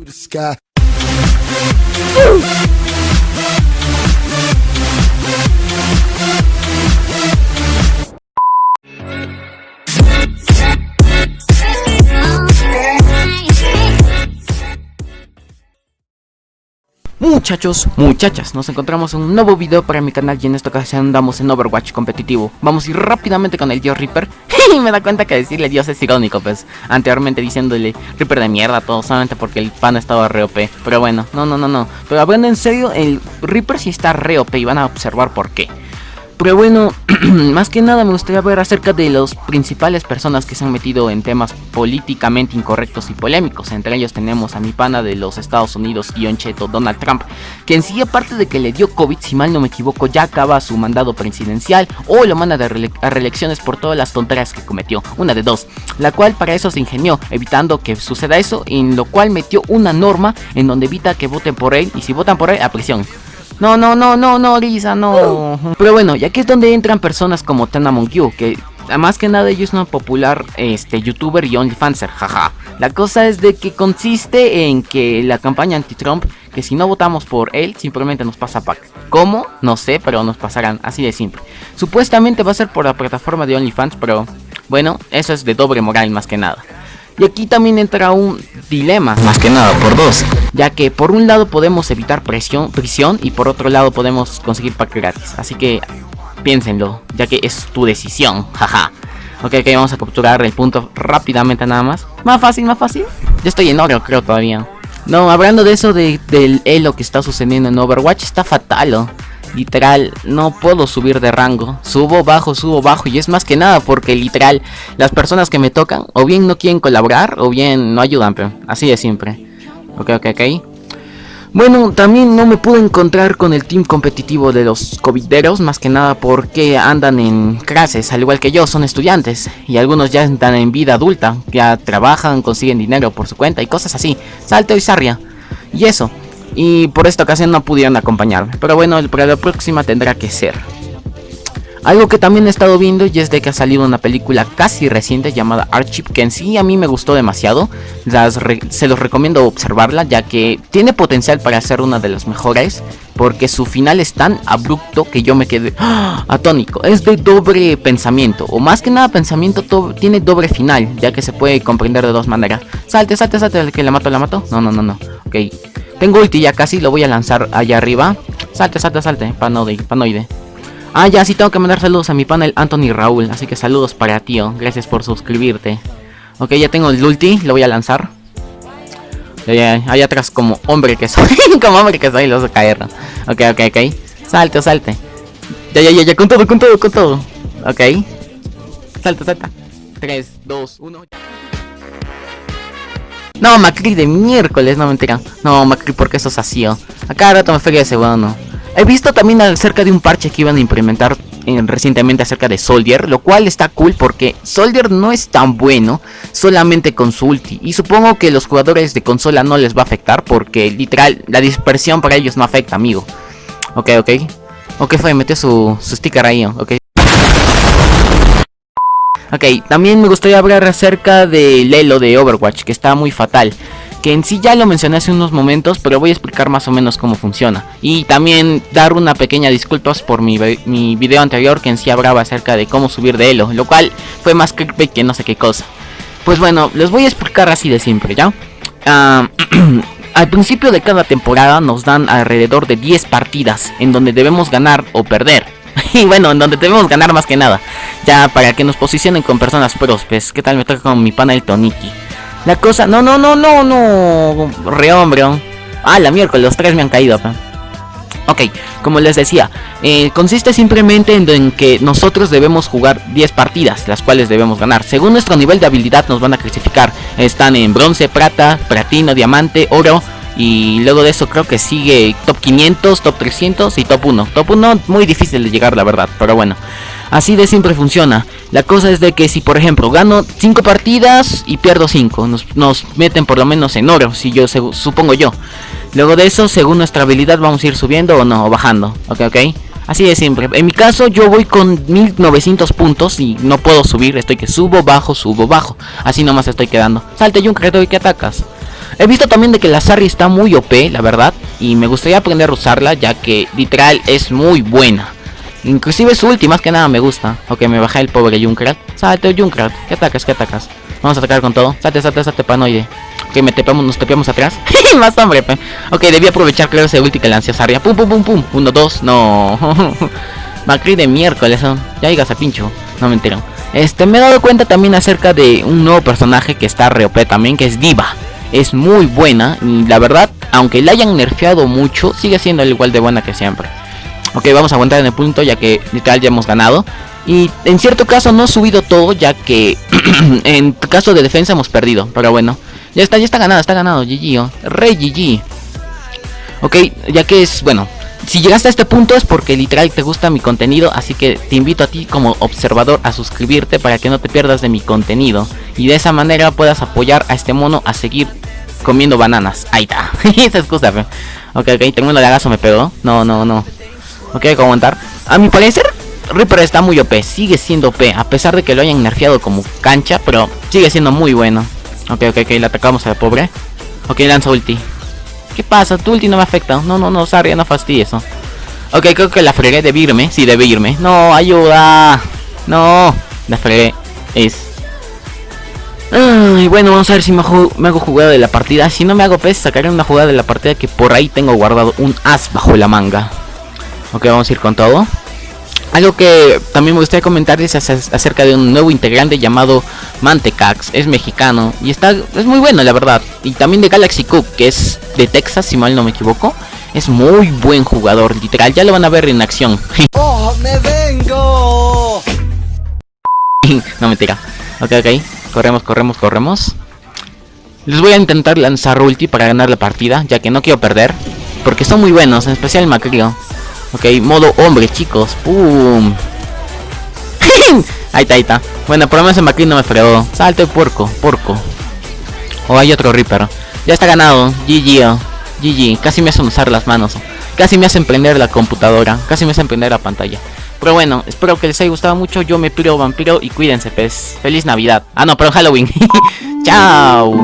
To the sky. Woo! Muchachos, muchachas, nos encontramos en un nuevo video para mi canal y en esta ocasión andamos en Overwatch competitivo. Vamos a ir rápidamente con el dios Reaper. Y me da cuenta que decirle dios es irónico pues Anteriormente diciéndole Reaper de mierda todo solamente porque el pan estaba re OP Pero bueno, no, no, no, no. Pero hablando en serio, el Reaper sí está re OP y van a observar por qué pero bueno, más que nada me gustaría ver acerca de las principales personas que se han metido en temas políticamente incorrectos y polémicos. Entre ellos tenemos a mi pana de los Estados Unidos, Ion Cheto, Donald Trump, que en sí aparte de que le dio COVID, si mal no me equivoco, ya acaba su mandado presidencial o lo manda a reelecciones por todas las tonterías que cometió, una de dos, la cual para eso se ingenió, evitando que suceda eso, en lo cual metió una norma en donde evita que voten por él y si votan por él, a prisión. No, no, no, no, no, Lisa, no. Pero bueno, ya que es donde entran personas como Tenamon Q, que más que nada ellos es una popular este, youtuber y OnlyFanser, jaja. La cosa es de que consiste en que la campaña anti-Trump, que si no votamos por él, simplemente nos pasa pack. ¿Cómo? No sé, pero nos pasarán, así de simple. Supuestamente va a ser por la plataforma de OnlyFans, pero bueno, eso es de doble moral más que nada. Y aquí también entra un dilema, más que nada por dos, ya que por un lado podemos evitar presión, prisión y por otro lado podemos conseguir pack gratis. Así que piénsenlo, ya que es tu decisión, jaja. Ok, ok, vamos a capturar el punto rápidamente nada más. Más fácil, más fácil. Ya estoy en oro, creo todavía. No, hablando de eso de, del elo que está sucediendo en Overwatch, está fatal. Literal, no puedo subir de rango. Subo, bajo, subo, bajo. Y es más que nada porque literal, las personas que me tocan o bien no quieren colaborar o bien no ayudan. Pero así de siempre. Ok, ok, ok. Bueno, también no me pude encontrar con el team competitivo de los covideros, más que nada porque andan en clases, al igual que yo, son estudiantes, y algunos ya están en vida adulta, ya trabajan, consiguen dinero por su cuenta y cosas así, salto y sarria. Y eso, y por esta ocasión no pudieron acompañarme. Pero bueno, la próxima tendrá que ser. Algo que también he estado viendo y es de que ha salido una película casi reciente llamada Archip que en sí a mí me gustó demasiado. se los recomiendo observarla ya que tiene potencial para ser una de las mejores porque su final es tan abrupto que yo me quedé ¡ah! atónico. Es de doble pensamiento o más que nada pensamiento tiene doble final ya que se puede comprender de dos maneras. Salte, salte, salte, que la mato, la mato. No, no, no, no. Ok. Tengo ulti ya casi, lo voy a lanzar allá arriba. Salte, salte, salte, panoide, panoide. Ah, ya, sí tengo que mandar saludos a mi panel Anthony Raúl. Así que saludos para tío. Gracias por suscribirte. Ok, ya tengo el ulti, lo voy a lanzar. Allá atrás como hombre que soy. como hombre que soy, lo vas a caer. Ok, ok, ok. Salte, salte. Ya, ya, ya, ya, con todo, con todo, con todo. Ok. Salta, salta. 3, 2, 1. No, Macri de miércoles, no mentira. No, Macri, porque eso es así. Oh. A cada rato me feria ese bueno. He visto también acerca de un parche que iban a implementar eh, recientemente acerca de Soldier, lo cual está cool porque Soldier no es tan bueno solamente con su ulti. Y supongo que los jugadores de consola no les va a afectar porque literal la dispersión para ellos no afecta, amigo. Ok, ok. Ok, fue, metió su, su sticker ahí, ok. Ok, también me gustaría hablar acerca del elo de Overwatch, que está muy fatal. Que en sí ya lo mencioné hace unos momentos, pero voy a explicar más o menos cómo funciona. Y también dar una pequeña disculpas por mi, mi video anterior, que en sí hablaba acerca de cómo subir de elo, lo cual fue más clickbait que no sé qué cosa. Pues bueno, les voy a explicar así de siempre, ¿ya? Ah, al principio de cada temporada nos dan alrededor de 10 partidas, en donde debemos ganar o perder. y bueno, en donde debemos ganar más que nada. Ya para que nos posicionen con personas pros, pues, ¿qué tal me toca con mi pana el Toniki? La cosa, no, no, no, no, no, re hombre. Ah, la miércoles, los tres me han caído. Ok, como les decía, eh, consiste simplemente en, en, que nosotros debemos jugar 10 partidas, las cuales debemos ganar. Según nuestro nivel de habilidad nos van a clasificar. Están en bronce, plata, platino, diamante, oro, y luego de eso creo que sigue top 500, top 300 y top 1. Top 1 muy difícil de llegar la verdad, pero bueno. Así de siempre funciona. La cosa es de que si por ejemplo gano 5 partidas y pierdo 5, nos, meten por lo menos en oro, si yo supongo yo. Luego de eso, según nuestra habilidad vamos a ir subiendo o no, o bajando. Ok, ok. Así de siempre. En mi caso yo voy con 1900 puntos y no puedo subir. Estoy que subo, bajo, subo, bajo. Así nomás estoy quedando. Salte un y que atacas. He visto también de que la Sarri está muy OP, la verdad. Y me gustaría aprender a usarla ya que literal es muy buena. Inclusive su ulti más que nada me gusta. Ok, me bajé el pobre Junkrat. Salte, Junkrat. ¿Qué atacas? ¿Qué atacas? Vamos a atacar con todo. Salte, salte, salte, panoide. Ok, me tepamos, nos tepeamos atrás. más hombre, pe. Ok, debí aprovechar, claro, ese ulti que lancé a Sarria. Pum, pum, pum, pum. Uno, dos. No. Macri de miércoles. Ya digas a pincho. No me entero. Este, me he dado cuenta también acerca de un nuevo personaje que está re OP también, que es Diva. Es muy buena y la verdad, aunque la hayan nerfeado mucho, sigue siendo igual de buena que siempre. Ok, vamos a aguantar en el punto ya que literal ya hemos ganado. Y en cierto caso no he subido todo ya que en caso de defensa hemos perdido. Pero bueno, ya está, ya está ganado, está ganado, GG, oh. Rey GG. Ok, ya que es, bueno, si llegaste a este punto es porque literal te gusta mi contenido, así que te invito a ti como observador a suscribirte para que no te pierdas de mi contenido. Y de esa manera puedas apoyar a este mono a seguir comiendo bananas. Ahí está, esa excusa, fe. Ok, ok, tengo de agaso me pegó. No, no, no. Hay que aguantar. A mi parecer, Reaper está muy OP, sigue siendo OP, a pesar de que lo hayan nerfeado como cancha, pero sigue siendo muy bueno. Ok, ok, ok, le atacamos a la pobre. Ok, lanza ulti. ¿Qué pasa? Tu ulti no me afecta. No, no, no, Sarria, no fastidies eso. Ok, creo que la fregué, debe irme. Sí, debe irme. No, ayuda. No, la fregué. Es. Ay, bueno, vamos a ver si me me hago jugada de la partida. Si no me hago pez, sacaré una jugada de la partida que por ahí tengo guardado un as bajo la manga. Ok, vamos a ir con todo. Algo que también me gustaría comentar es acerca de un nuevo integrante llamado Mantecax, es mexicano y está es muy bueno la verdad. Y también de Galaxy Cook, que es de Texas si mal no me equivoco. Es muy buen jugador, literal, ya lo van a ver en acción. ¡Oh, me vengo! no me tira. Ok, ok. Corremos, corremos, corremos. Les voy a intentar lanzar ulti para ganar la partida, ya que no quiero perder. Porque son muy buenos, en especial Macrio. Ok, modo hombre, chicos. ¡Pum! ahí está, ahí está. Bueno, por lo menos en no me fregó. Salte, puerco, porco. O oh, hay otro Reaper. Ya está ganado. GG. GG. Casi me hacen usar las manos. Casi me hacen prender la computadora. Casi me hacen prender la pantalla. Pero bueno, espero que les haya gustado mucho. Yo me piro vampiro y cuídense, pues. Feliz Navidad. Ah, no, pero Halloween. Chao.